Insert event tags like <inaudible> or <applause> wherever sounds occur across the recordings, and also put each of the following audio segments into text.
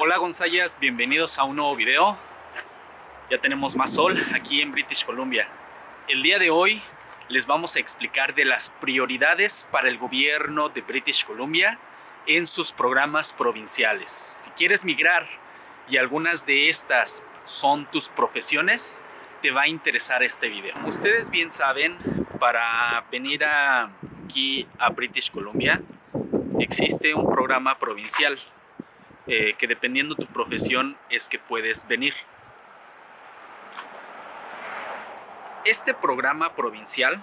Hola Gonzayas, bienvenidos a un nuevo video. Ya tenemos más sol aquí en British Columbia. El día de hoy les vamos a explicar de las prioridades para el gobierno de British Columbia en sus programas provinciales. Si quieres migrar y algunas de estas son tus profesiones, te va a interesar este video. Ustedes bien saben, para venir aquí a British Columbia existe un programa provincial eh, que dependiendo tu profesión es que puedes venir. Este programa provincial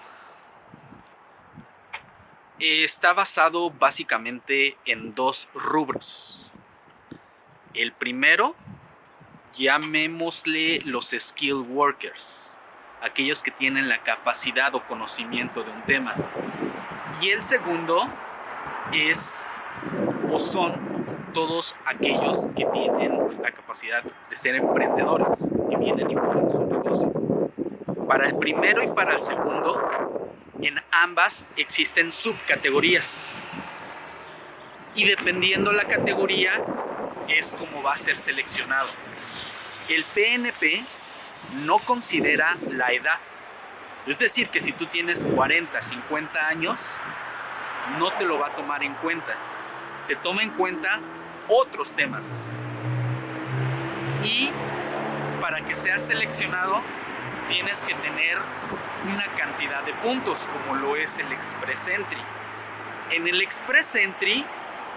está basado básicamente en dos rubros. El primero, llamémosle los skill workers, aquellos que tienen la capacidad o conocimiento de un tema. Y el segundo es o son todos aquellos que tienen la capacidad de ser emprendedores, que vienen y ponen su negocio. Para el primero y para el segundo, en ambas existen subcategorías. Y dependiendo la categoría, es como va a ser seleccionado. El PNP no considera la edad. Es decir, que si tú tienes 40, 50 años, no te lo va a tomar en cuenta. Te toma en cuenta otros temas. Y para que seas seleccionado tienes que tener una cantidad de puntos como lo es el Express Entry. En el Express Entry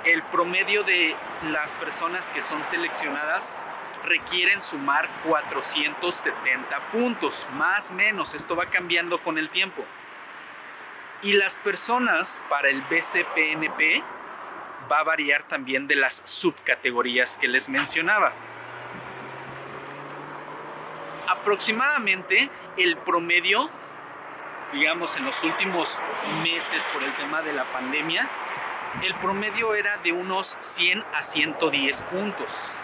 el promedio de las personas que son seleccionadas requieren sumar 470 puntos, más menos, esto va cambiando con el tiempo. Y las personas para el BCPNP va a variar también de las subcategorías que les mencionaba. Aproximadamente el promedio, digamos en los últimos meses por el tema de la pandemia, el promedio era de unos 100 a 110 puntos.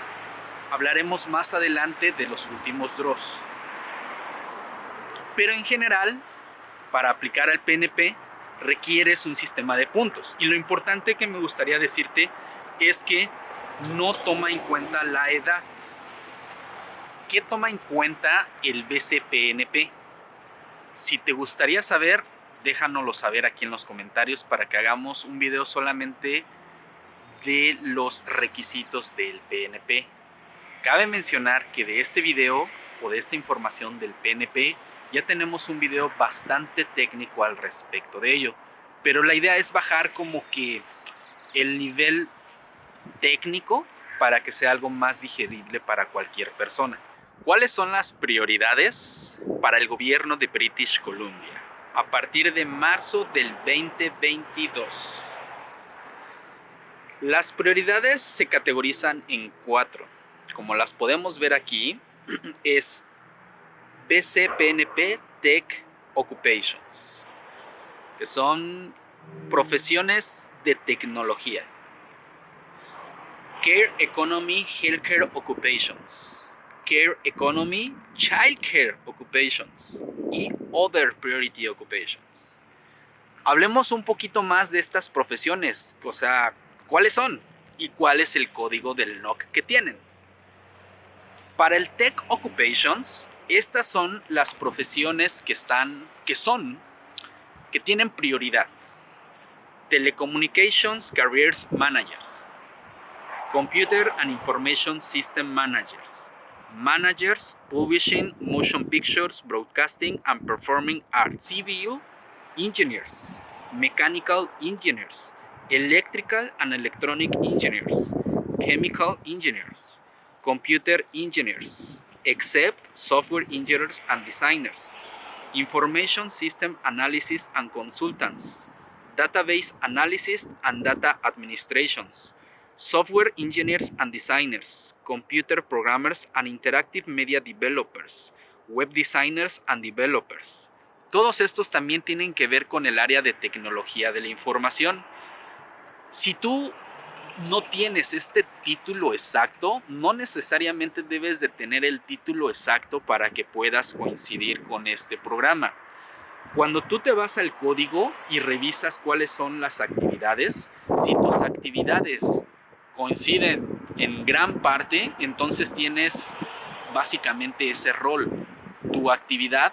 Hablaremos más adelante de los últimos draws. Pero en general, para aplicar al PNP, requieres un sistema de puntos. Y lo importante que me gustaría decirte es que no toma en cuenta la edad. ¿Qué toma en cuenta el BCPNP? Si te gustaría saber, déjanoslo saber aquí en los comentarios para que hagamos un video solamente de los requisitos del PNP. Cabe mencionar que de este video o de esta información del PNP ya tenemos un video bastante técnico al respecto de ello. Pero la idea es bajar como que el nivel técnico para que sea algo más digerible para cualquier persona. ¿Cuáles son las prioridades para el gobierno de British Columbia a partir de marzo del 2022? Las prioridades se categorizan en cuatro. Como las podemos ver aquí, <clears throat> es BCPNP Tech Occupations, que son profesiones de tecnología. Care Economy Healthcare Occupations, Care Economy Childcare Occupations y Other Priority Occupations. Hablemos un poquito más de estas profesiones, o sea, ¿cuáles son? ¿Y cuál es el código del NOC que tienen? Para el Tech Occupations estas son las profesiones que están, que son, que tienen prioridad. Telecommunications Careers Managers, Computer and Information System Managers, Managers Publishing Motion Pictures, Broadcasting and Performing Arts, CVU Engineers, Mechanical Engineers, Electrical and Electronic Engineers, Chemical Engineers, Computer Engineers, except software engineers and designers, information system analysis and consultants, database analysis and data administrations, software engineers and designers, computer programmers and interactive media developers, web designers and developers. Todos estos también tienen que ver con el área de tecnología de la información. Si tú no tienes este título exacto, no necesariamente debes de tener el título exacto para que puedas coincidir con este programa. Cuando tú te vas al código y revisas cuáles son las actividades, si tus actividades coinciden en gran parte, entonces tienes básicamente ese rol. Tu actividad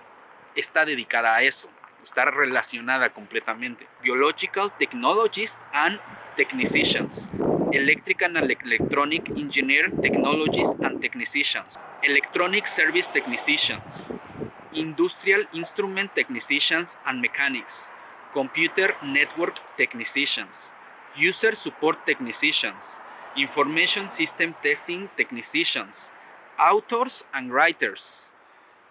está dedicada a eso, está relacionada completamente. Biological Technologists and Technicians, Electrical and Electronic Engineer Technologies and Technicians, Electronic Service Technicians, Industrial Instrument Technicians and Mechanics, Computer Network Technicians, User Support Technicians, Information System Testing Technicians, Authors and Writers,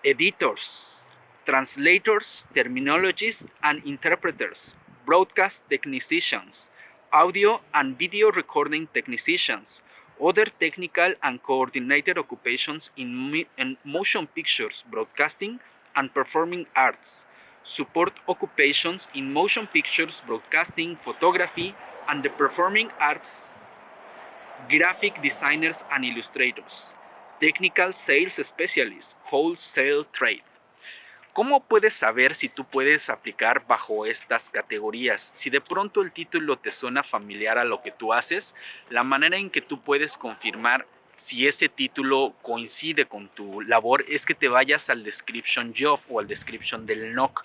Editors, Translators, Terminologists and Interpreters, Broadcast Technicians, Audio and Video Recording Technicians, other technical and coordinated occupations in, in motion pictures, broadcasting, and performing arts, support occupations in motion pictures, broadcasting, photography, and the performing arts, graphic designers and illustrators, technical sales specialists, wholesale trade. ¿Cómo puedes saber si tú puedes aplicar bajo estas categorías? Si de pronto el título te suena familiar a lo que tú haces, la manera en que tú puedes confirmar si ese título coincide con tu labor es que te vayas al description job o al description del NOC.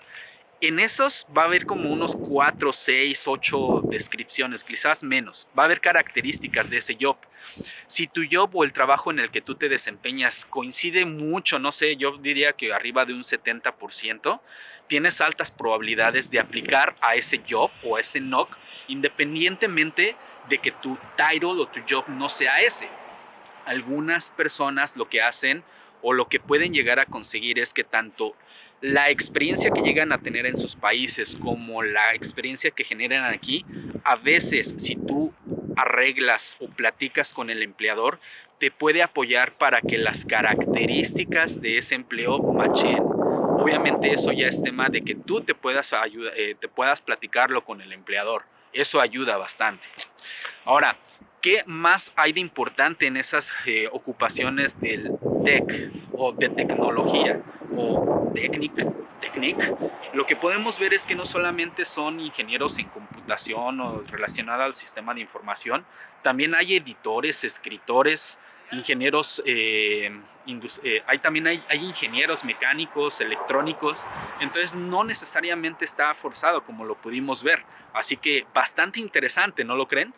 En esos va a haber como unos 4, 6, 8 descripciones, quizás menos. Va a haber características de ese job. Si tu job o el trabajo en el que tú te desempeñas coincide mucho, no sé, yo diría que arriba de un 70%, tienes altas probabilidades de aplicar a ese job o a ese NOC, independientemente de que tu title o tu job no sea ese. Algunas personas lo que hacen o lo que pueden llegar a conseguir es que tanto la experiencia que llegan a tener en sus países como la experiencia que generan aquí, a veces si tú arreglas o platicas con el empleador, te puede apoyar para que las características de ese empleo machen. Obviamente eso ya es tema de que tú te puedas, ayuda, eh, te puedas platicarlo con el empleador. Eso ayuda bastante. Ahora, ¿qué más hay de importante en esas eh, ocupaciones del tech o de tecnología? O lo que podemos ver es que no solamente son ingenieros en computación o relacionados al sistema de información, también hay editores, escritores, ingenieros, eh, eh, hay también hay, hay, ingenieros mecánicos, electrónicos, entonces no necesariamente está forzado como lo pudimos ver, así que bastante interesante, ¿no lo creen?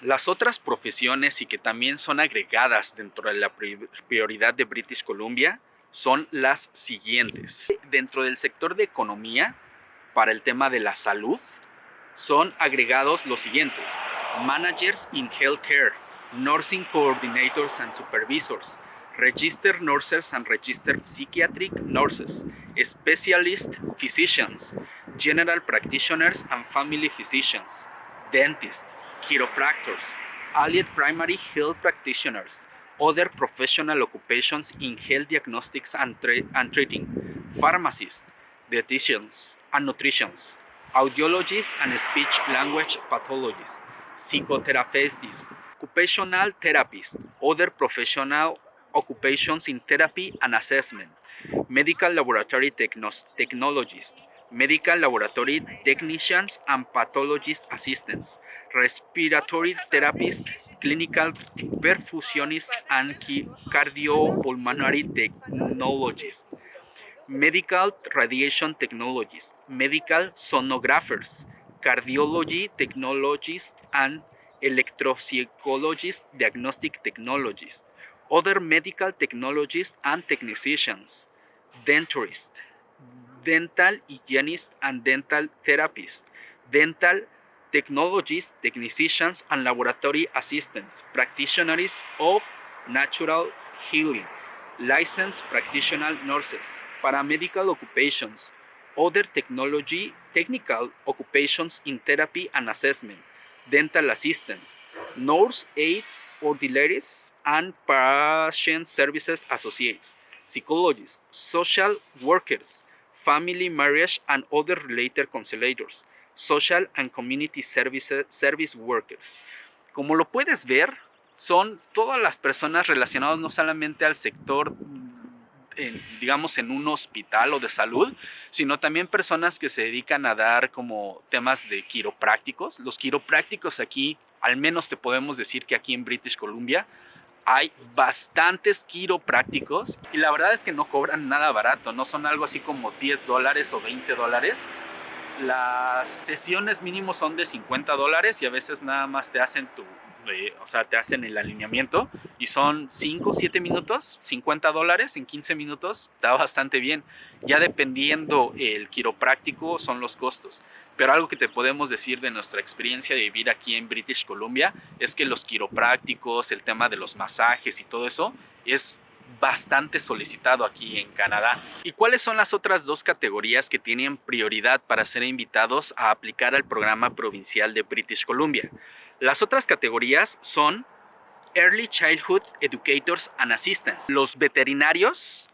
Las otras profesiones y que también son agregadas dentro de la prioridad de British Columbia son las siguientes. Dentro del sector de economía, para el tema de la salud, son agregados los siguientes. Managers in Healthcare, Nursing Coordinators and Supervisors, Register Nurses and Register Psychiatric Nurses, Specialist Physicians, General Practitioners and Family Physicians, Dentists, Chiropractors, Allied Primary Health Practitioners, other professional occupations in health diagnostics and, and treating, pharmacists, dietitians and nutritionists, audiologists and speech language pathologists, psychotherapists, occupational therapists, other professional occupations in therapy and assessment, medical laboratory technologists, medical laboratory technicians and pathologist assistants, respiratory therapists, clinical perfusionist and cardiopulmonary technologist, medical radiation technologists, medical sonographers, cardiology technologists and electropsychologists, diagnostic technologists, other medical technologists and technicians, denturists, dental hygienists and dental therapists, dental technologists, technicians, and laboratory assistants, practitioners of natural healing, licensed practitioner nurses, paramedical occupations, other technology, technical occupations in therapy and assessment, dental assistants, nurse aid auxiliaries, and patient services associates, psychologists, social workers, family marriage and other related counselors, Social and Community Services, Service Workers. Como lo puedes ver, son todas las personas relacionadas no solamente al sector digamos en un hospital o de salud, sino también personas que se dedican a dar como temas de quiroprácticos. Los quiroprácticos aquí al menos te podemos decir que aquí en British Columbia hay bastantes quiroprácticos y la verdad es que no cobran nada barato, no son algo así como 10 dólares o 20 dólares. Las sesiones mínimo son de 50 dólares y a veces nada más te hacen tu, eh, o sea, te hacen el alineamiento y son 5, 7 minutos, 50 dólares en 15 minutos, está bastante bien. Ya dependiendo el quiropráctico son los costos. Pero algo que te podemos decir de nuestra experiencia de vivir aquí en British Columbia es que los quiroprácticos, el tema de los masajes y todo eso es bastante solicitado aquí en Canadá. ¿Y cuáles son las otras dos categorías que tienen prioridad para ser invitados a aplicar al programa provincial de British Columbia? Las otras categorías son Early Childhood Educators and Assistants, los veterinarios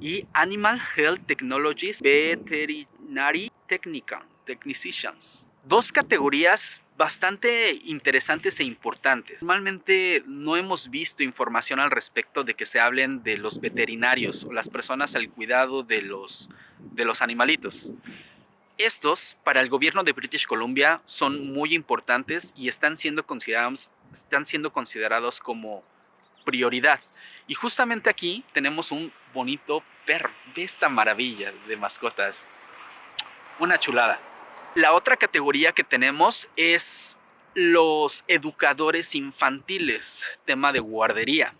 y Animal Health Technologies Veterinary Technical Technicians. Dos categorías bastante interesantes e importantes. Normalmente no hemos visto información al respecto de que se hablen de los veterinarios o las personas al cuidado de los, de los animalitos. Estos, para el gobierno de British Columbia, son muy importantes y están siendo considerados, están siendo considerados como prioridad. Y justamente aquí tenemos un bonito perro, de esta maravilla de mascotas. Una chulada. La otra categoría que tenemos es los educadores infantiles, tema de guardería.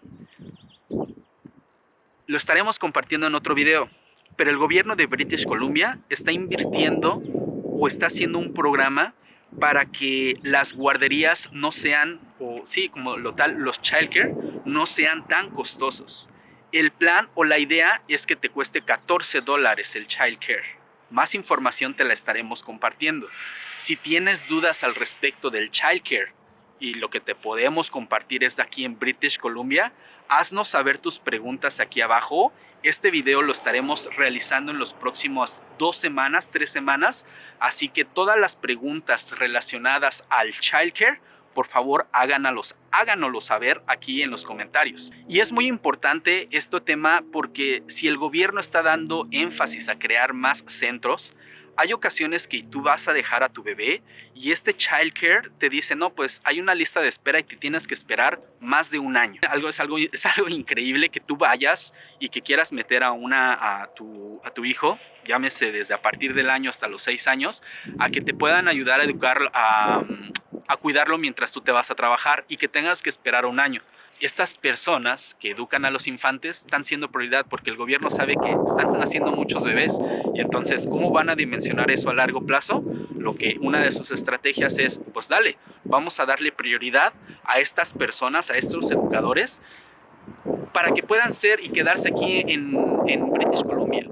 Lo estaremos compartiendo en otro video, pero el gobierno de British Columbia está invirtiendo o está haciendo un programa para que las guarderías no sean, o sí, como lo tal, los childcare no sean tan costosos. El plan o la idea es que te cueste 14 dólares el childcare. Más información te la estaremos compartiendo. Si tienes dudas al respecto del childcare y lo que te podemos compartir es aquí en British Columbia, haznos saber tus preguntas aquí abajo. Este video lo estaremos realizando en los próximos dos semanas, tres semanas, así que todas las preguntas relacionadas al childcare por favor háganos, háganoslo saber aquí en los comentarios. Y es muy importante este tema porque si el gobierno está dando énfasis a crear más centros, hay ocasiones que tú vas a dejar a tu bebé y este childcare te dice, no, pues hay una lista de espera y te tienes que esperar más de un año. Algo, es, algo, es algo increíble que tú vayas y que quieras meter a, una, a, tu, a tu hijo, llámese desde a partir del año hasta los seis años, a que te puedan ayudar a educar, a, a cuidarlo mientras tú te vas a trabajar y que tengas que esperar un año. Estas personas que educan a los infantes están siendo prioridad porque el gobierno sabe que están naciendo muchos bebés y entonces ¿cómo van a dimensionar eso a largo plazo? Lo que una de sus estrategias es, pues dale, vamos a darle prioridad a estas personas, a estos educadores para que puedan ser y quedarse aquí en, en British Columbia.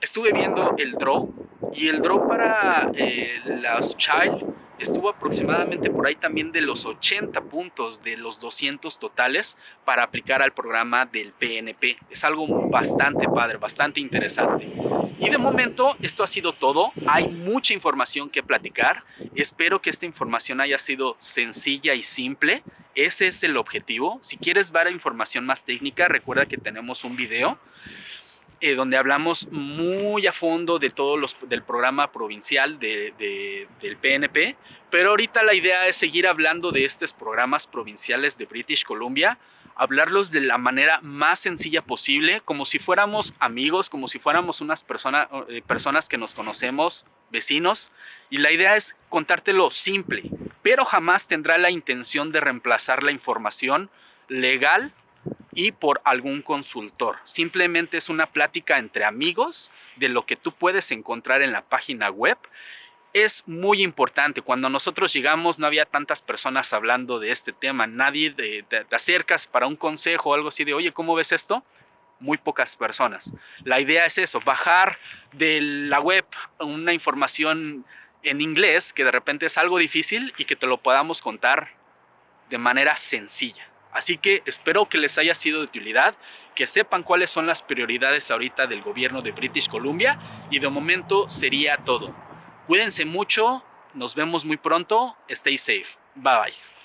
Estuve viendo el draw y el draw para eh, las child estuvo aproximadamente por ahí también de los 80 puntos de los 200 totales para aplicar al programa del PNP. Es algo bastante padre, bastante interesante. Y de momento esto ha sido todo. Hay mucha información que platicar. Espero que esta información haya sido sencilla y simple. Ese es el objetivo. Si quieres ver información más técnica, recuerda que tenemos un video eh, donde hablamos muy a fondo de todos los del programa provincial de, del PNP, pero ahorita la idea es seguir hablando de estos programas provinciales de British Columbia, hablarlos de la manera más sencilla posible, como si fuéramos amigos, como si fuéramos unas personas eh, personas que nos conocemos, vecinos, y la idea es contártelo simple, pero jamás tendrá la intención de reemplazar la información legal y por algún consultor. Simplemente es una plática entre amigos de lo que tú puedes encontrar en la página web. Es muy importante, cuando nosotros llegamos no había tantas personas hablando de este tema, nadie te, acercas para un consejo o algo así de, oye, ¿cómo ves esto? Muy pocas personas. La idea es eso, bajar de la web una información en inglés que de repente es algo difícil y que te lo podamos contar de manera sencilla. Así que espero que les haya sido de utilidad, que sepan cuáles son las prioridades ahorita del gobierno de British Columbia y de momento sería todo. Cuídense mucho, nos vemos muy pronto, stay safe, bye bye.